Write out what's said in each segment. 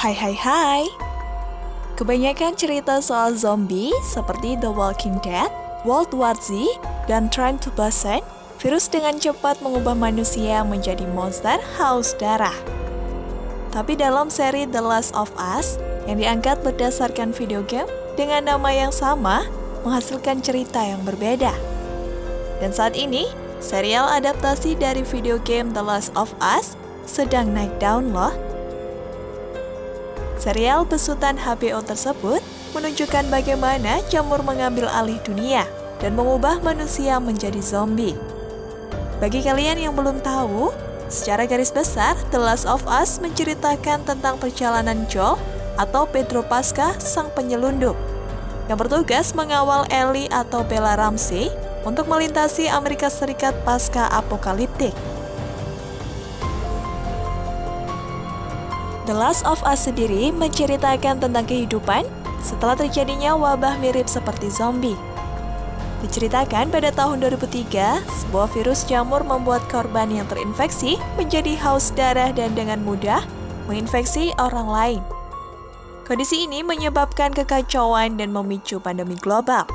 Hai hai hai Kebanyakan cerita soal zombie seperti The Walking Dead, World War Z, dan Train to Busan, virus dengan cepat mengubah manusia menjadi monster haus darah. Tapi dalam seri The Last of Us, yang diangkat berdasarkan video game dengan nama yang sama, menghasilkan cerita yang berbeda. Dan saat ini, serial adaptasi dari video game The Last of Us sedang naik daun loh. Serial besutan HBO tersebut menunjukkan bagaimana jamur mengambil alih dunia dan mengubah manusia menjadi zombie. Bagi kalian yang belum tahu, secara garis besar, The Last of Us menceritakan tentang perjalanan Joel atau Pedro Pasca, sang penyelundup, yang bertugas mengawal Ellie atau Bella Ramsey untuk melintasi Amerika Serikat pasca apokaliptik. The Last of Us sendiri menceritakan tentang kehidupan setelah terjadinya wabah mirip seperti zombie. Diceritakan pada tahun 2003, sebuah virus jamur membuat korban yang terinfeksi menjadi haus darah dan dengan mudah menginfeksi orang lain. Kondisi ini menyebabkan kekacauan dan memicu pandemi global.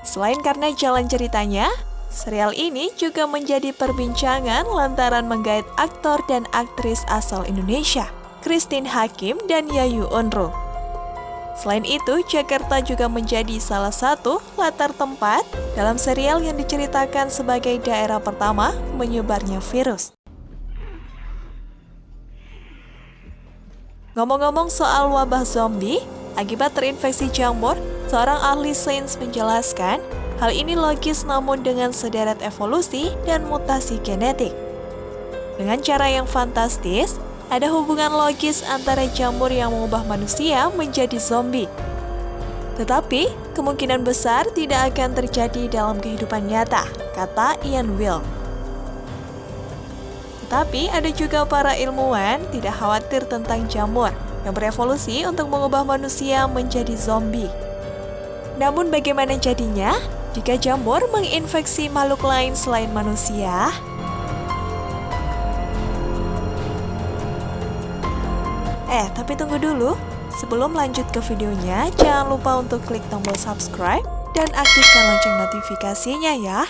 Selain karena jalan ceritanya, Serial ini juga menjadi perbincangan lantaran menggait aktor dan aktris asal Indonesia, Christine Hakim dan Yayu Onro. Selain itu, Jakarta juga menjadi salah satu latar tempat dalam serial yang diceritakan sebagai daerah pertama menyebarnya virus. Ngomong-ngomong soal wabah zombie, akibat terinfeksi jamur, seorang ahli sains menjelaskan Hal ini logis namun dengan sederet evolusi dan mutasi genetik. Dengan cara yang fantastis, ada hubungan logis antara jamur yang mengubah manusia menjadi zombie. Tetapi, kemungkinan besar tidak akan terjadi dalam kehidupan nyata, kata Ian Will. Tetapi ada juga para ilmuwan tidak khawatir tentang jamur yang berevolusi untuk mengubah manusia menjadi zombie. Namun bagaimana jadinya? Jika jamur menginfeksi makhluk lain selain manusia? Eh, tapi tunggu dulu. Sebelum lanjut ke videonya, jangan lupa untuk klik tombol subscribe dan aktifkan lonceng notifikasinya ya.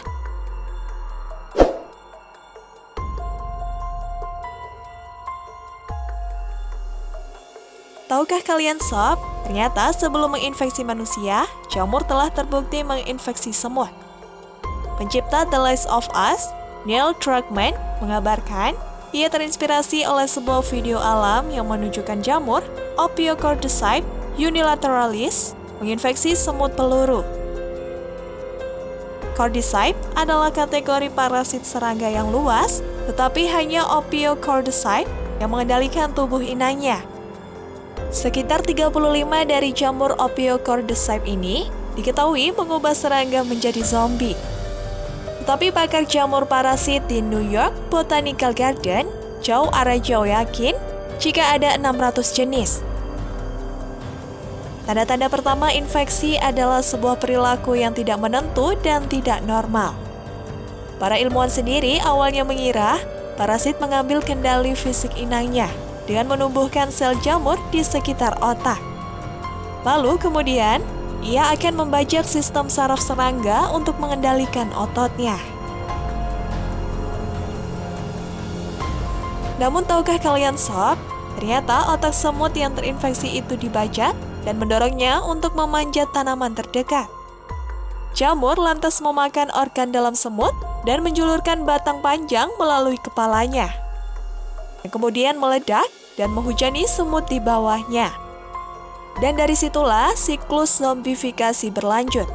Tahukah kalian sob, ternyata sebelum menginfeksi manusia, jamur telah terbukti menginfeksi semut. Pencipta The Last of Us, Neil Druckmann, mengabarkan ia terinspirasi oleh sebuah video alam yang menunjukkan jamur Ophiocordyceps unilateralis menginfeksi semut peluru. Cordyceps adalah kategori parasit serangga yang luas, tetapi hanya Ophiocordyceps yang mengendalikan tubuh inangnya. Sekitar 35 dari jamur Ophiocordyceps ini diketahui mengubah serangga menjadi zombie. Tetapi pakar jamur parasit di New York Botanical Garden, Joe Arajo yakin jika ada 600 jenis. Tanda-tanda pertama infeksi adalah sebuah perilaku yang tidak menentu dan tidak normal. Para ilmuwan sendiri awalnya mengira parasit mengambil kendali fisik inangnya, dengan menumbuhkan sel jamur di sekitar otak. Lalu kemudian, ia akan membajak sistem saraf serangga untuk mengendalikan ototnya. Namun tahukah kalian sob, ternyata otak semut yang terinfeksi itu dibajak dan mendorongnya untuk memanjat tanaman terdekat. Jamur lantas memakan organ dalam semut dan menjulurkan batang panjang melalui kepalanya yang kemudian meledak dan menghujani semut di bawahnya. Dan dari situlah siklus zombifikasi berlanjut.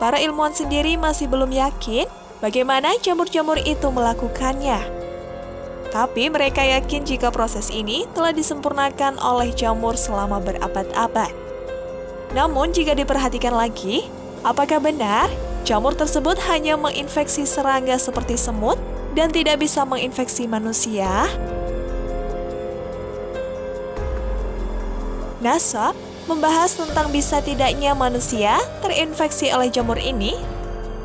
Para ilmuwan sendiri masih belum yakin bagaimana jamur-jamur itu melakukannya. Tapi mereka yakin jika proses ini telah disempurnakan oleh jamur selama berabad-abad. Namun jika diperhatikan lagi, apakah benar jamur tersebut hanya menginfeksi serangga seperti semut dan tidak bisa menginfeksi manusia? NASA membahas tentang bisa tidaknya manusia terinfeksi oleh jamur ini.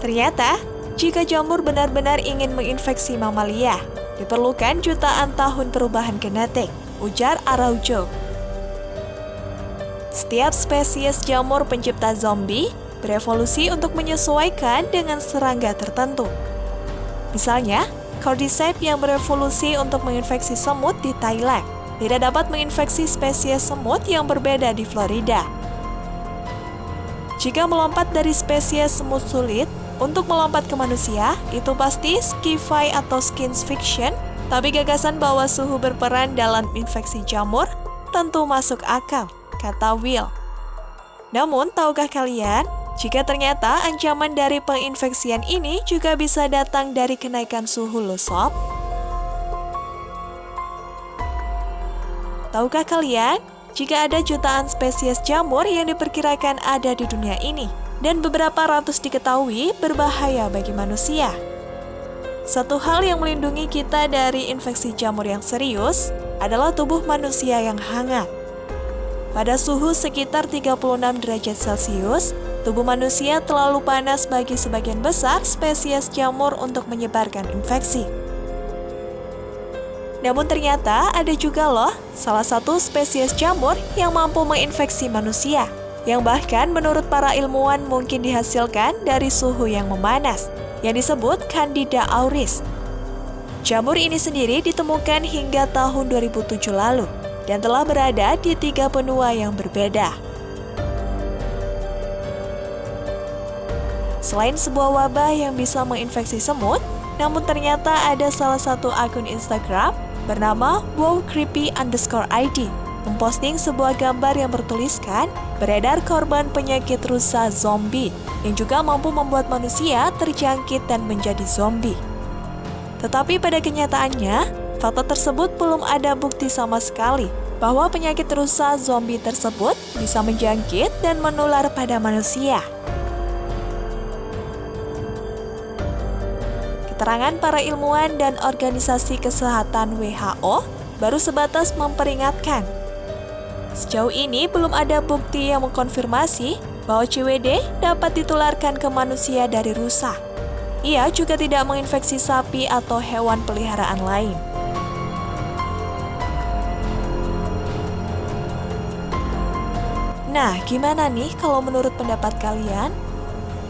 Ternyata, jika jamur benar-benar ingin menginfeksi mamalia, Diperlukan jutaan tahun perubahan genetik, ujar Araujo. Setiap spesies jamur pencipta zombie berevolusi untuk menyesuaikan dengan serangga tertentu. Misalnya, Cordyceps yang berevolusi untuk menginfeksi semut di Thailand tidak dapat menginfeksi spesies semut yang berbeda di Florida. Jika melompat dari spesies semut sulit untuk melompat ke manusia, itu pasti sci-fi atau science fiction, tapi gagasan bahwa suhu berperan dalam infeksi jamur tentu masuk akal, kata Will. Namun, tahukah kalian jika ternyata ancaman dari penginfeksian ini juga bisa datang dari kenaikan suhu lo sob. Tahukah kalian, jika ada jutaan spesies jamur yang diperkirakan ada di dunia ini, dan beberapa ratus diketahui berbahaya bagi manusia. Satu hal yang melindungi kita dari infeksi jamur yang serius adalah tubuh manusia yang hangat. Pada suhu sekitar 36 derajat Celcius, tubuh manusia terlalu panas bagi sebagian besar spesies jamur untuk menyebarkan infeksi. Namun ternyata ada juga loh salah satu spesies jamur yang mampu menginfeksi manusia, yang bahkan menurut para ilmuwan mungkin dihasilkan dari suhu yang memanas, yang disebut Candida auris. Jamur ini sendiri ditemukan hingga tahun 2007 lalu, dan telah berada di tiga benua yang berbeda. Selain sebuah wabah yang bisa menginfeksi semut, namun ternyata ada salah satu akun Instagram bernama wowcreepy underscore ID memposting sebuah gambar yang bertuliskan beredar korban penyakit rusa zombie yang juga mampu membuat manusia terjangkit dan menjadi zombie. Tetapi pada kenyataannya, fakta tersebut belum ada bukti sama sekali bahwa penyakit rusa zombie tersebut bisa menjangkit dan menular pada manusia. Keterangan para ilmuwan dan organisasi kesehatan WHO baru sebatas memperingatkan. Sejauh ini belum ada bukti yang mengkonfirmasi bahwa CWD dapat ditularkan ke manusia dari rusa. Ia juga tidak menginfeksi sapi atau hewan peliharaan lain. Nah, gimana nih kalau menurut pendapat kalian?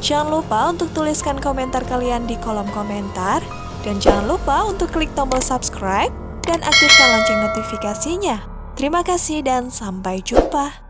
Jangan lupa untuk tuliskan komentar kalian di kolom komentar. Dan jangan lupa untuk klik tombol subscribe dan aktifkan lonceng notifikasinya. Terima kasih dan sampai jumpa.